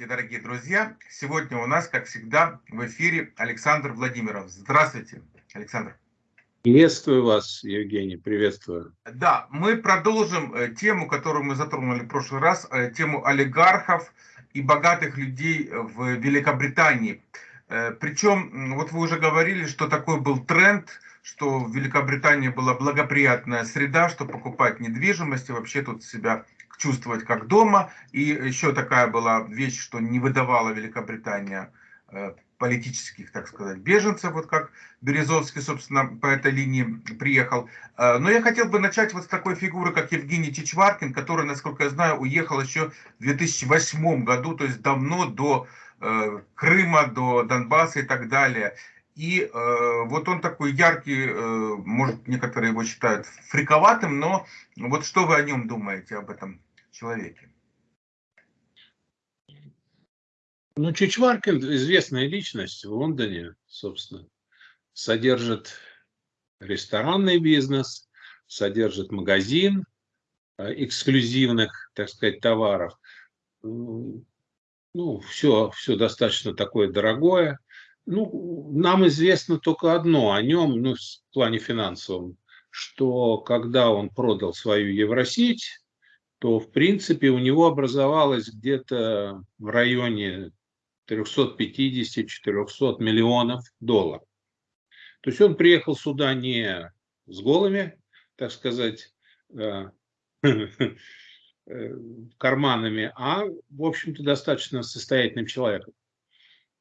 Здравствуйте, дорогие друзья! Сегодня у нас, как всегда, в эфире Александр Владимиров. Здравствуйте, Александр. Приветствую вас, Евгений, приветствую. Да, мы продолжим э, тему, которую мы затронули в прошлый раз, э, тему олигархов и богатых людей в Великобритании. Э, Причем, вот вы уже говорили, что такой был тренд, что в Великобритании была благоприятная среда, чтобы покупать недвижимость и вообще тут себя чувствовать как дома. И еще такая была вещь, что не выдавала Великобритания э, политических, так сказать, беженцев, вот как Березовский, собственно, по этой линии приехал. Э, но я хотел бы начать вот с такой фигуры, как Евгений Чичваркин, который, насколько я знаю, уехал еще в 2008 году, то есть давно до э, Крыма, до Донбасса и так далее. И э, вот он такой яркий, э, может, некоторые его считают фриковатым, но вот что вы о нем думаете, об этом человеке? Ну, Чичваркин известная личность в Лондоне, собственно, содержит ресторанный бизнес, содержит магазин э, эксклюзивных, так сказать, товаров. Ну, все, все достаточно такое дорогое. Ну, нам известно только одно о нем, ну, в плане финансовом, что когда он продал свою Евросеть, то, в принципе, у него образовалось где-то в районе 350-400 миллионов долларов. То есть он приехал сюда не с голыми, так сказать, э, карманами, а, в общем-то, достаточно состоятельным человеком.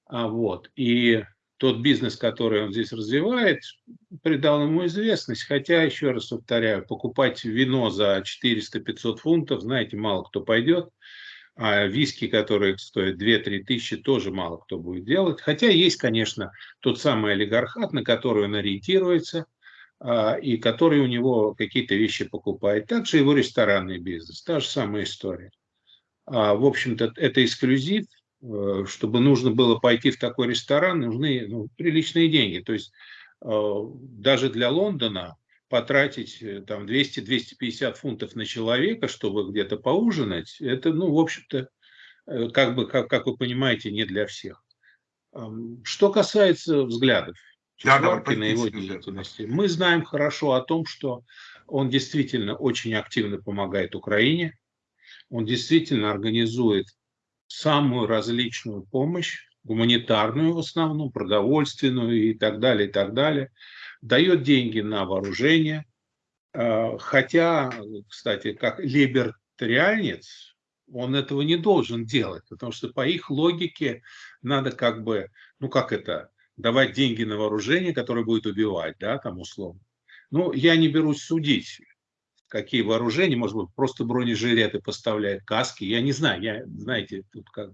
А вот. И тот бизнес, который он здесь развивает, придал ему известность. Хотя, еще раз повторяю, покупать вино за 400-500 фунтов, знаете, мало кто пойдет. А виски, которые стоят 2-3 тысячи, тоже мало кто будет делать. Хотя есть, конечно, тот самый олигархат, на который он ориентируется, а, и который у него какие-то вещи покупает. Также его ресторанный бизнес, та же самая история. А, в общем-то, это эксклюзив, чтобы нужно было пойти в такой ресторан, нужны ну, приличные деньги. То есть э, даже для Лондона потратить э, там 200-250 фунтов на человека, чтобы где-то поужинать, это, ну, в общем-то, как бы, как, как вы понимаете, не для всех. Что касается взглядов Чичварки на его деятельности, мы знаем хорошо о том, что он действительно очень активно помогает Украине, он действительно организует самую различную помощь, гуманитарную в основном, продовольственную и так далее, и так далее, дает деньги на вооружение, а, хотя, кстати, как либертарианец, он этого не должен делать, потому что по их логике надо как бы, ну как это, давать деньги на вооружение, которое будет убивать, да, там условно. Ну, я не берусь судить, какие вооружения, может быть, просто бронежилеты поставляет, каски, я не знаю, я, знаете, тут как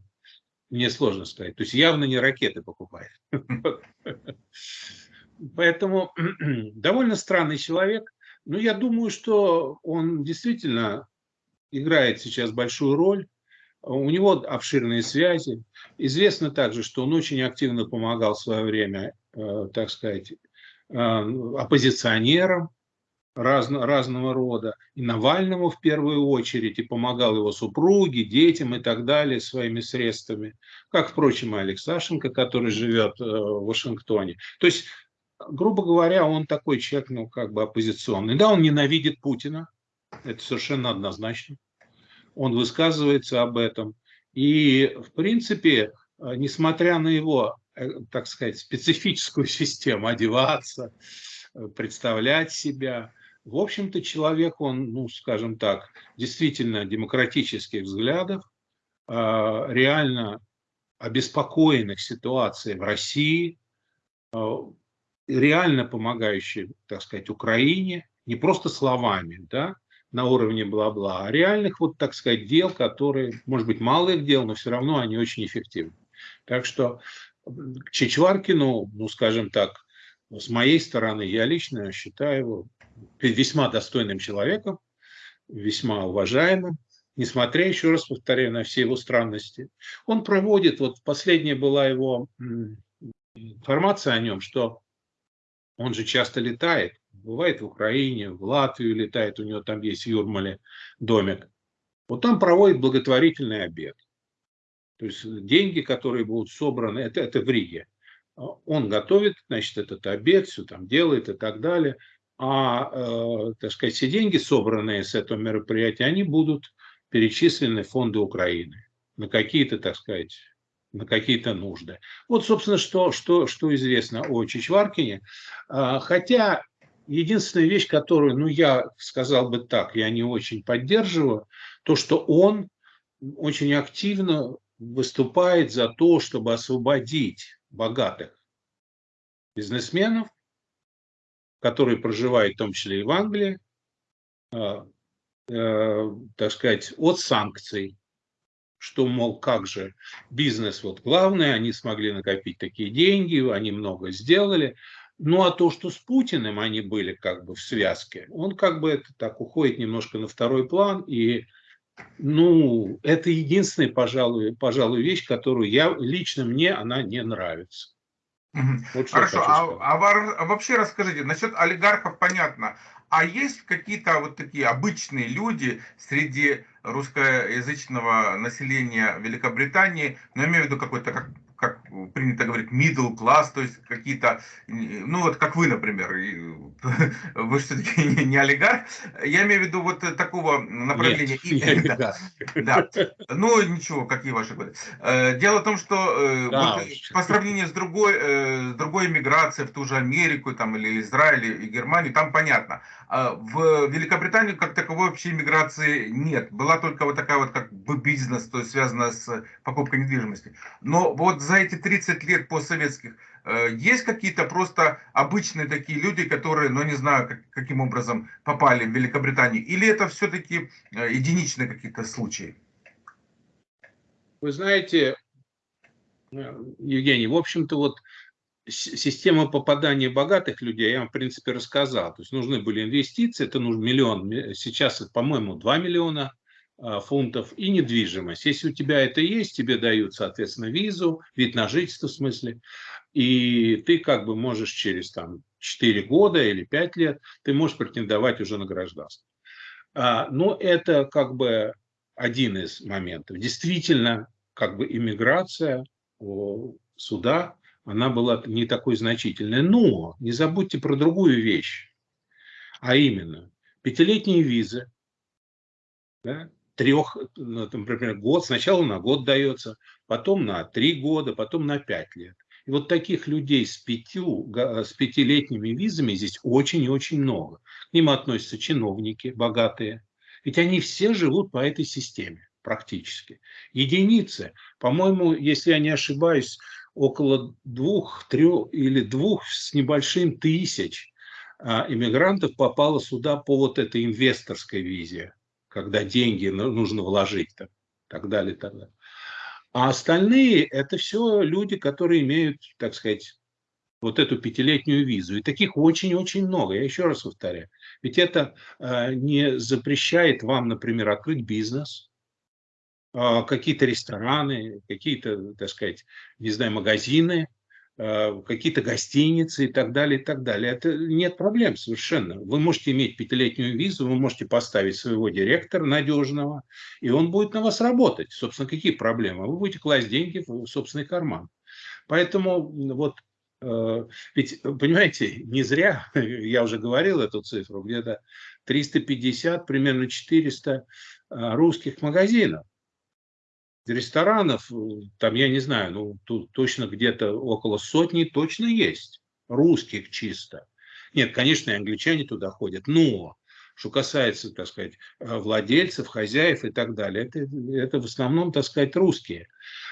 мне сложно сказать. То есть явно не ракеты покупает. Поэтому довольно странный человек. Но я думаю, что он действительно играет сейчас большую роль. У него обширные связи. Известно также, что он очень активно помогал в свое время, э, так сказать, э, оппозиционерам разно, разного рода, и Навальному в первую очередь, и помогал его супруге, детям и так далее своими средствами, как, впрочем, и Алексашенко, который живет э, в Вашингтоне. То есть, грубо говоря, он такой человек, ну, как бы оппозиционный. Да, он ненавидит Путина, это совершенно однозначно. Он высказывается об этом. И, в принципе, э, несмотря на его, э, так сказать, специфическую систему одеваться, представлять себя, в общем-то, человек, он, ну, скажем так, действительно демократических взглядов, а, реально обеспокоенных ситуацией в России, а, реально помогающий, так сказать, Украине, не просто словами, да, на уровне бла-бла, а реальных, вот, так сказать, дел, которые, может быть, малых дел, но все равно они очень эффективны. Так что к Чичваркину, ну, скажем так, с моей стороны, я лично считаю его весьма достойным человеком, весьма уважаемым, несмотря, еще раз повторяю, на все его странности. Он проводит, вот последняя была его информация о нем, что он же часто летает, бывает в Украине, в Латвию летает, у него там есть в Юрмале домик. Вот там проводит благотворительный обед. То есть деньги, которые будут собраны, это, это в Риге. Он готовит, значит, этот обед, все там делает и так далее. А, э, так сказать, все деньги, собранные с этого мероприятия, они будут перечислены в фонды Украины на какие-то, так сказать, на какие-то нужды. Вот, собственно, что, что, что известно о Чичваркине. А, хотя единственная вещь, которую, ну, я сказал бы так, я не очень поддерживаю, то, что он очень активно выступает за то, чтобы освободить богатых бизнесменов, которые проживают в том числе и в Англии, а, э, так сказать, от санкций, что, мол, как же бизнес вот главное, они смогли накопить такие деньги, они много сделали. Ну, а то, что с Путиным они были как бы в связке, он как бы это так уходит немножко на второй план. И, ну, это единственная, пожалуй, пожалуй, вещь, которую я, лично мне она не нравится. Вот Хорошо, а, а, а вообще расскажите, насчет олигархов понятно, а есть какие-то вот такие обычные люди среди русскоязычного населения Великобритании, но я имею в виду какой-то как как принято говорить, middle class, то есть какие-то, ну вот как вы, например, вы все-таки не, не олигарх, я имею в виду вот такого направления. Нет, и, да, да, ну ничего, какие ваши годы. Э, дело в том, что э, да, вот, по сравнению с другой, э, с другой миграцией в ту же Америку там, или Израиль и Германию, там понятно. А в Великобританию как таковой вообще миграции нет. Была только вот такая вот как бы бизнес, то есть связанная с покупкой недвижимости. Но вот за эти 30 лет постсоветских э, есть какие-то просто обычные такие люди, которые, ну не знаю, как, каким образом попали в Великобританию? Или это все-таки э, единичные какие-то случаи? Вы знаете, э, Евгений, в общем-то вот система попадания богатых людей, я вам, в принципе, рассказал. То есть нужны были инвестиции, это нужен миллион, сейчас, по-моему, 2 миллиона фунтов и недвижимость. Если у тебя это есть, тебе дают, соответственно, визу, вид на жительство в смысле, и ты как бы можешь через там 4 года или 5 лет, ты можешь претендовать уже на гражданство. А, но это как бы один из моментов. Действительно, как бы иммиграция сюда, она была не такой значительной. Но не забудьте про другую вещь, а именно пятилетние визы, да, трех, ну, например, год, сначала на год дается, потом на три года, потом на пять лет. И вот таких людей с, пятью, с пятилетними визами здесь очень и очень много. К ним относятся чиновники богатые. Ведь они все живут по этой системе практически. Единицы, по-моему, если я не ошибаюсь, около двух, трех или двух с небольшим тысяч а, иммигрантов попало сюда по вот этой инвесторской визе когда деньги нужно вложить, так, так далее, так далее. А остальные – это все люди, которые имеют, так сказать, вот эту пятилетнюю визу. И таких очень-очень много. Я еще раз повторяю. Ведь это э, не запрещает вам, например, открыть бизнес, э, какие-то рестораны, какие-то, так сказать, не знаю, магазины, какие-то гостиницы и так далее, и так далее. Это нет проблем совершенно. Вы можете иметь пятилетнюю визу, вы можете поставить своего директора надежного, и он будет на вас работать. Собственно, какие проблемы? Вы будете класть деньги в собственный карман. Поэтому вот э, ведь, понимаете, не зря, я уже говорил эту цифру, где-то 350, примерно 400 э, русских магазинов ресторанов, э, там, я не знаю, ну, тут точно где-то около сотни точно есть, русских чисто. Нет, конечно, и англичане туда ходят, но что касается, так сказать, э, владельцев, хозяев и так далее, это, это в основном, так сказать, русские.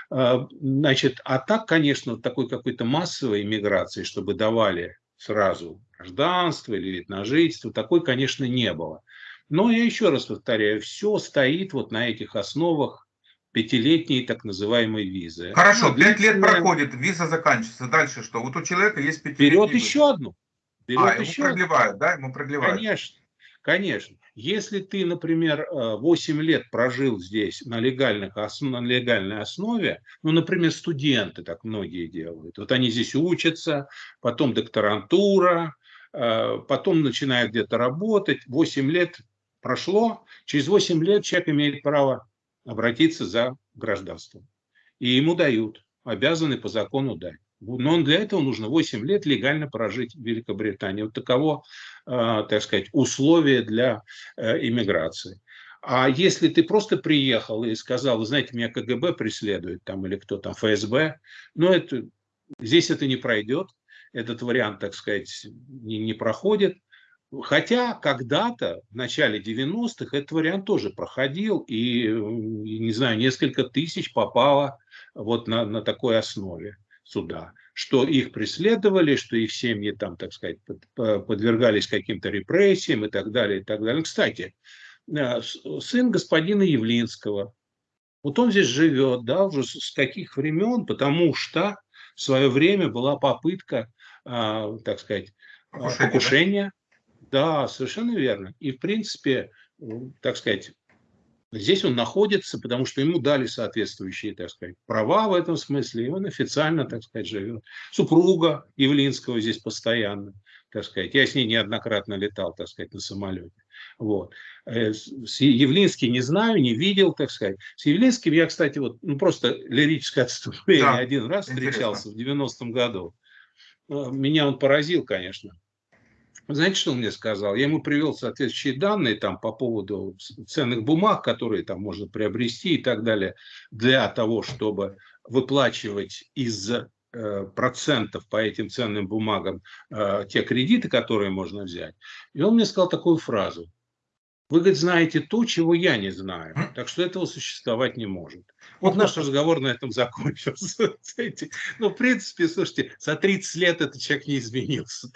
А, значит, а так, конечно, такой какой-то массовой иммиграции, чтобы давали сразу гражданство или вид на жительство, такой, конечно, не было. Но я еще раз повторяю, все стоит вот на этих основах пятилетней так называемой визы. Хорошо, ну, пять лет проходит, виза заканчивается. Дальше что? Вот у человека есть пятилетняя Берет виза. еще одну. Берет а, еще ему продлевают, одну. да? Ему продлевают. Конечно. Конечно. Если ты, например, 8 э, лет прожил здесь на, легальных, на легальной основе, ну, например, студенты так многие делают. Вот они здесь учатся, потом докторантура, э, потом начинают где-то работать. 8 лет прошло, через 8 лет человек имеет право обратиться за гражданством. И ему дают, обязаны по закону дать. Но для этого нужно 8 лет легально прожить в Великобритании. Вот таково, э, так сказать, условие для э, иммиграции. А если ты просто приехал и сказал, знаете, меня КГБ преследует, там, или кто там, ФСБ, ну, это, здесь это не пройдет, этот вариант, так сказать, не, не проходит. Хотя когда-то, в начале 90-х, этот вариант тоже проходил, и, не знаю, несколько тысяч попало вот на, на такой основе суда, что их преследовали, что их семьи там, так сказать, подвергались каким-то репрессиям и так далее, и так далее. Кстати, э, сын господина Явлинского, вот он здесь живет, да, уже с каких времен, потому что в свое время была попытка, а, так сказать, покушения, покушения да, совершенно верно. И, в принципе, так сказать, здесь он находится, потому что ему дали соответствующие, так сказать, права в этом смысле, и он официально, так сказать, живет. Супруга Явлинского здесь постоянно, так сказать. Я с ней неоднократно летал, так сказать, на самолете. Вот. Э, с Явлинский не знаю, не видел, так сказать. С Явлинским я, кстати, вот, ну просто лирическое отступление да, один раз встречался интересно. в 90-м году. Э, меня он поразил, конечно. Знаете, что он мне сказал? Я ему привел соответствующие данные там по поводу ценных бумаг, которые там можно приобрести и так далее, для того, чтобы выплачивать из э, процентов по этим ценным бумагам э, те кредиты, которые можно взять. И он мне сказал такую фразу. Вы, говорит, знаете то, чего я не знаю. Так что этого существовать не может. Вот наш разговор на этом закончился. Ну, в принципе, слушайте, за 30 лет этот человек не изменился.